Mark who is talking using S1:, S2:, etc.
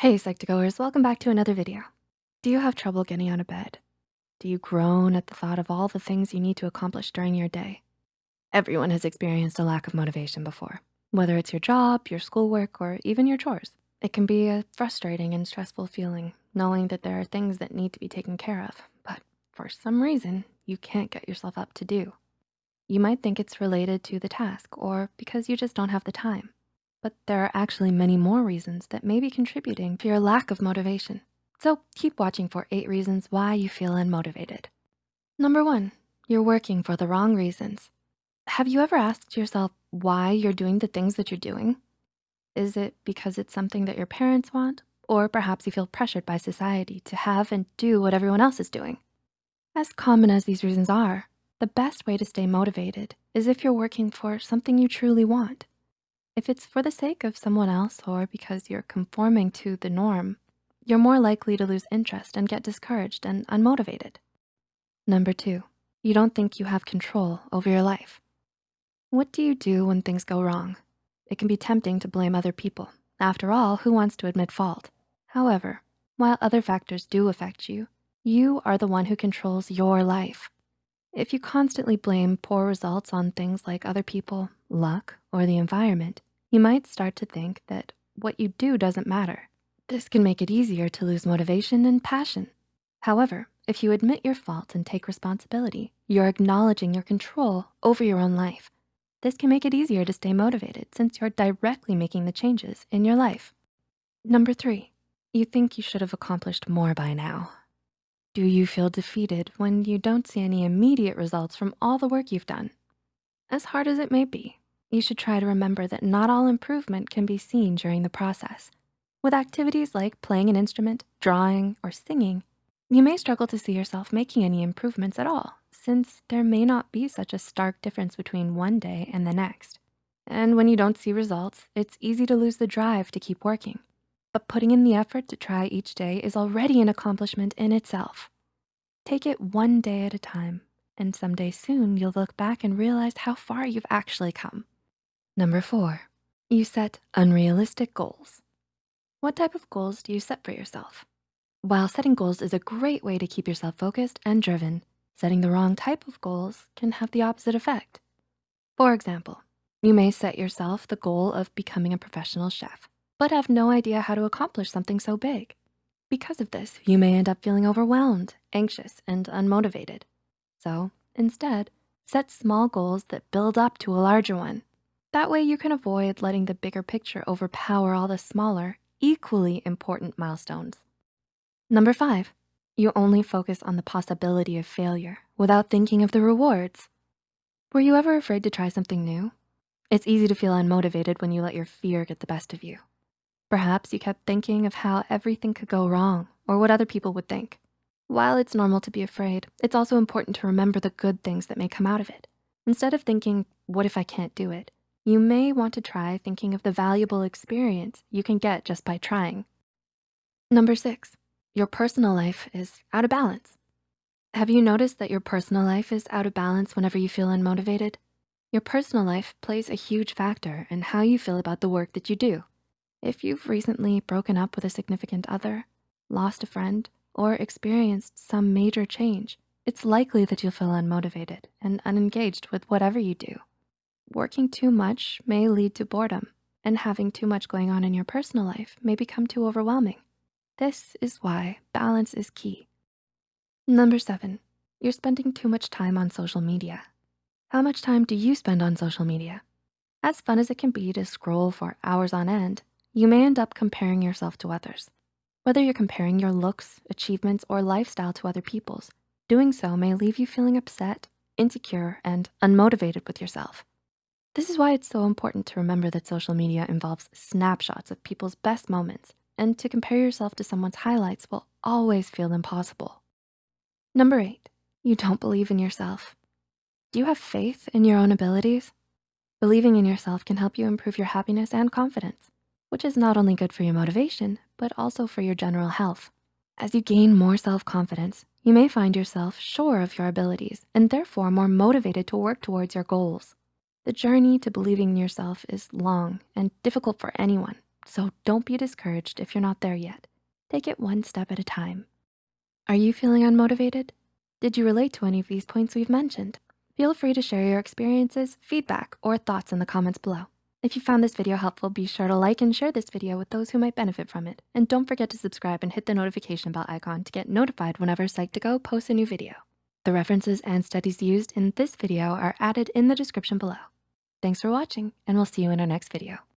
S1: Hey, Psych2Goers, welcome back to another video. Do you have trouble getting out of bed? Do you groan at the thought of all the things you need to accomplish during your day? Everyone has experienced a lack of motivation before, whether it's your job, your schoolwork, or even your chores. It can be a frustrating and stressful feeling knowing that there are things that need to be taken care of, but for some reason, you can't get yourself up to do. You might think it's related to the task or because you just don't have the time. But there are actually many more reasons that may be contributing to your lack of motivation. So keep watching for eight reasons why you feel unmotivated. Number one, you're working for the wrong reasons. Have you ever asked yourself why you're doing the things that you're doing? Is it because it's something that your parents want? Or perhaps you feel pressured by society to have and do what everyone else is doing? As common as these reasons are, the best way to stay motivated is if you're working for something you truly want. If it's for the sake of someone else or because you're conforming to the norm, you're more likely to lose interest and get discouraged and unmotivated. Number two, you don't think you have control over your life. What do you do when things go wrong? It can be tempting to blame other people. After all, who wants to admit fault? However, while other factors do affect you, you are the one who controls your life. If you constantly blame poor results on things like other people, luck, or the environment, you might start to think that what you do doesn't matter. This can make it easier to lose motivation and passion. However, if you admit your fault and take responsibility, you're acknowledging your control over your own life. This can make it easier to stay motivated since you're directly making the changes in your life. Number three, you think you should have accomplished more by now. Do you feel defeated when you don't see any immediate results from all the work you've done? As hard as it may be, you should try to remember that not all improvement can be seen during the process. With activities like playing an instrument, drawing, or singing, you may struggle to see yourself making any improvements at all, since there may not be such a stark difference between one day and the next. And when you don't see results, it's easy to lose the drive to keep working. But putting in the effort to try each day is already an accomplishment in itself. Take it one day at a time, and someday soon you'll look back and realize how far you've actually come. Number four, you set unrealistic goals. What type of goals do you set for yourself? While setting goals is a great way to keep yourself focused and driven, setting the wrong type of goals can have the opposite effect. For example, you may set yourself the goal of becoming a professional chef, but have no idea how to accomplish something so big. Because of this, you may end up feeling overwhelmed, anxious, and unmotivated. So instead, set small goals that build up to a larger one. That way you can avoid letting the bigger picture overpower all the smaller, equally important milestones. Number five, you only focus on the possibility of failure without thinking of the rewards. Were you ever afraid to try something new? It's easy to feel unmotivated when you let your fear get the best of you. Perhaps you kept thinking of how everything could go wrong or what other people would think. While it's normal to be afraid, it's also important to remember the good things that may come out of it. Instead of thinking, what if I can't do it? You may want to try thinking of the valuable experience you can get just by trying. Number six, your personal life is out of balance. Have you noticed that your personal life is out of balance whenever you feel unmotivated? Your personal life plays a huge factor in how you feel about the work that you do. If you've recently broken up with a significant other, lost a friend, or experienced some major change, it's likely that you'll feel unmotivated and unengaged with whatever you do. Working too much may lead to boredom and having too much going on in your personal life may become too overwhelming. This is why balance is key. Number seven, you're spending too much time on social media. How much time do you spend on social media? As fun as it can be to scroll for hours on end, you may end up comparing yourself to others. Whether you're comparing your looks, achievements, or lifestyle to other people's, doing so may leave you feeling upset, insecure, and unmotivated with yourself. This is why it's so important to remember that social media involves snapshots of people's best moments and to compare yourself to someone's highlights will always feel impossible. Number eight, you don't believe in yourself. Do you have faith in your own abilities? Believing in yourself can help you improve your happiness and confidence, which is not only good for your motivation, but also for your general health. As you gain more self-confidence, you may find yourself sure of your abilities and therefore more motivated to work towards your goals. The journey to believing in yourself is long and difficult for anyone, So don't be discouraged if you're not there yet. Take it one step at a time. Are you feeling unmotivated? Did you relate to any of these points we've mentioned? Feel free to share your experiences, feedback, or thoughts in the comments below. If you found this video helpful, be sure to like and share this video with those who might benefit from it. And don't forget to subscribe and hit the notification bell icon to get notified whenever Psych2Go posts a new video. The references and studies used in this video are added in the description below. Thanks for watching, and we'll see you in our next video.